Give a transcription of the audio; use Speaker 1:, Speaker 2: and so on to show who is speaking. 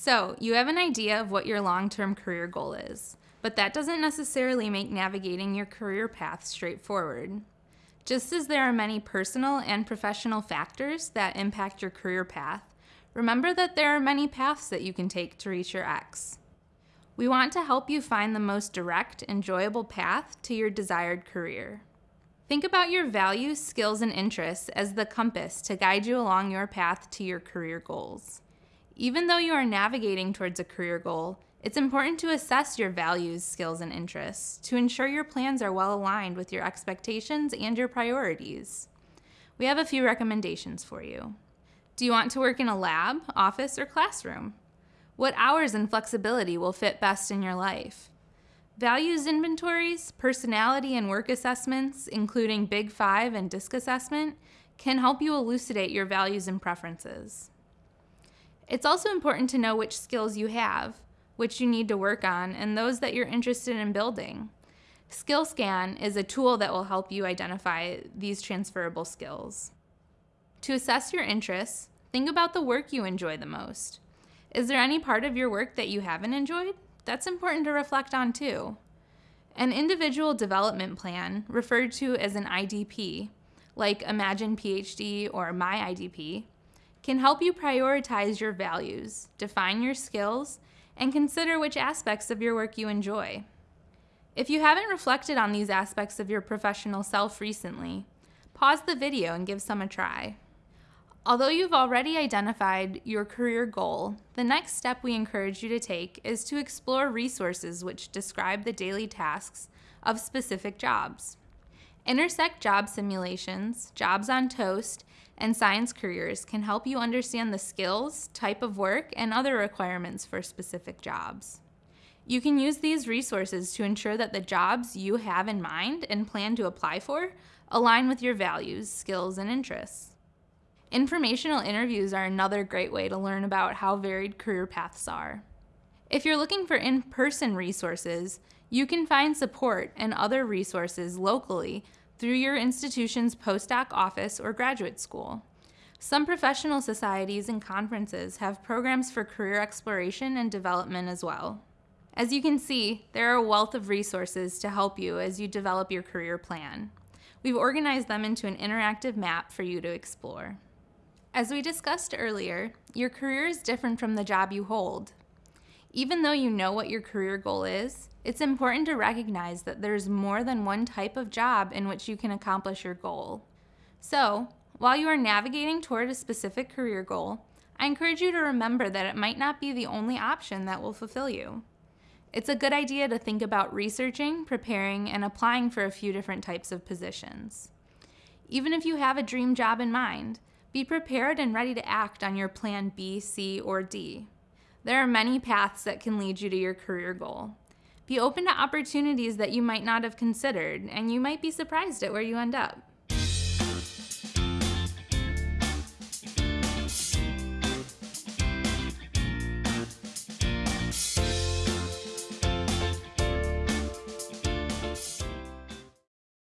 Speaker 1: So, you have an idea of what your long term career goal is, but that doesn't necessarily make navigating your career path straightforward. Just as there are many personal and professional factors that impact your career path, remember that there are many paths that you can take to reach your X. We want to help you find the most direct, enjoyable path to your desired career. Think about your values, skills, and interests as the compass to guide you along your path to your career goals. Even though you are navigating towards a career goal, it's important to assess your values, skills, and interests to ensure your plans are well aligned with your expectations and your priorities. We have a few recommendations for you. Do you want to work in a lab, office, or classroom? What hours and flexibility will fit best in your life? Values inventories, personality and work assessments, including Big Five and DISC assessment, can help you elucidate your values and preferences. It's also important to know which skills you have, which you need to work on, and those that you're interested in building. SkillScan is a tool that will help you identify these transferable skills. To assess your interests, think about the work you enjoy the most. Is there any part of your work that you haven't enjoyed? That's important to reflect on too. An individual development plan, referred to as an IDP, like Imagine PhD or My IDP, can help you prioritize your values, define your skills, and consider which aspects of your work you enjoy. If you haven't reflected on these aspects of your professional self recently, pause the video and give some a try. Although you've already identified your career goal, the next step we encourage you to take is to explore resources which describe the daily tasks of specific jobs. Intersect job simulations, jobs on Toast, and science careers can help you understand the skills, type of work, and other requirements for specific jobs. You can use these resources to ensure that the jobs you have in mind and plan to apply for align with your values, skills, and interests. Informational interviews are another great way to learn about how varied career paths are. If you're looking for in person resources, you can find support and other resources locally through your institution's postdoc office or graduate school. Some professional societies and conferences have programs for career exploration and development as well. As you can see, there are a wealth of resources to help you as you develop your career plan. We've organized them into an interactive map for you to explore. As we discussed earlier, your career is different from the job you hold. Even though you know what your career goal is, it's important to recognize that there's more than one type of job in which you can accomplish your goal. So, while you are navigating toward a specific career goal, I encourage you to remember that it might not be the only option that will fulfill you. It's a good idea to think about researching, preparing, and applying for a few different types of positions. Even if you have a dream job in mind, be prepared and ready to act on your plan B, C, or D. There are many paths that can lead you to your career goal. Be open to opportunities that you might not have considered, and you might be surprised at where you end up.